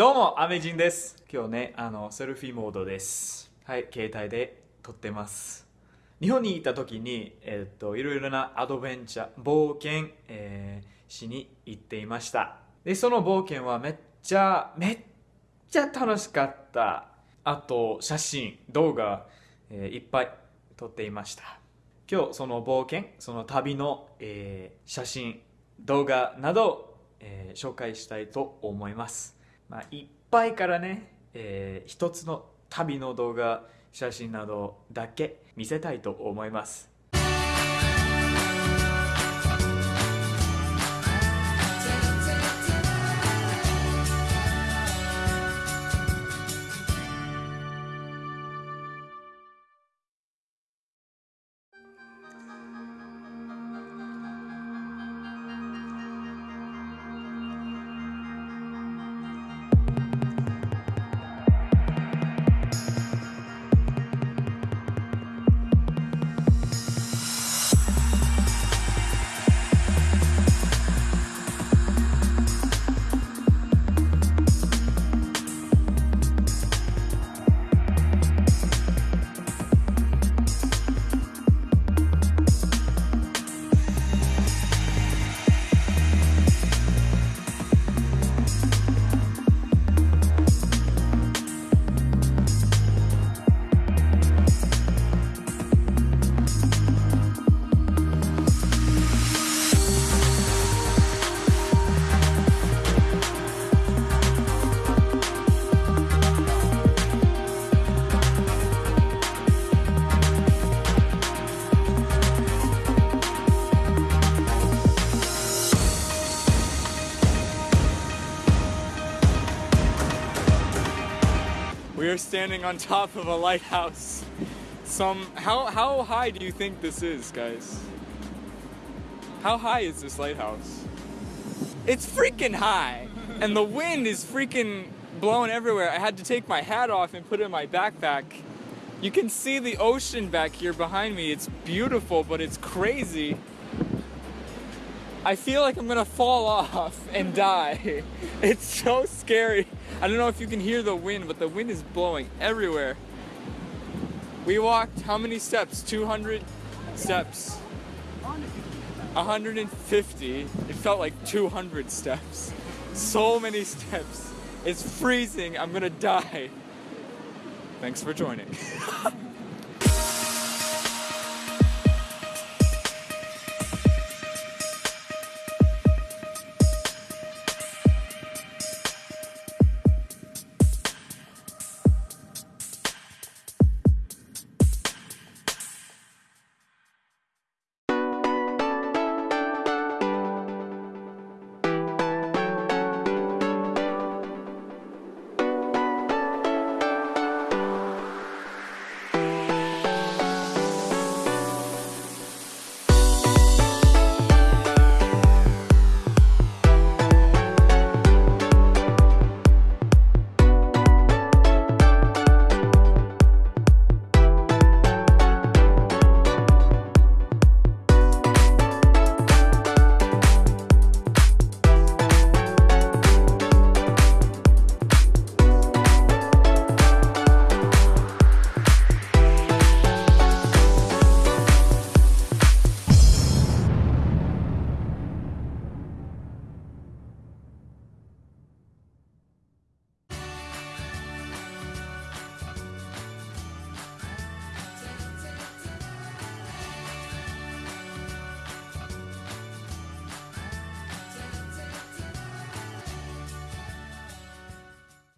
どうも、アメジンです。今日ね、あの、セルフィーモードです。はい、携帯で撮ってます。日本に行った時に、えっと、いろいろなアドベンチャー、冒険、えーしに行っていました。で、その冒険はめっちゃ、めっちゃ楽しかった。あと、写真、動画、えーいっぱい撮っていました。今日、その冒険、その旅の、えー写真、動画など、えー紹介したいと思います。まあ、いっぱいからね、えー一つの旅の動画、写真などだけ見せたいと思います。We are standing on top of a lighthouse. Some how how high do you think this is, guys? How high is this lighthouse? It's freaking high. And the wind is freaking blowing everywhere. I had to take my hat off and put it in my backpack. You can see the ocean back here behind me. It's beautiful, but it's crazy. I feel like I'm gonna fall off and die. It's so scary. I don't know if you can hear the wind, but the wind is blowing everywhere. We walked how many steps? 200 steps. 150. It felt like 200 steps. So many steps. It's freezing. I'm gonna die. Thanks for joining.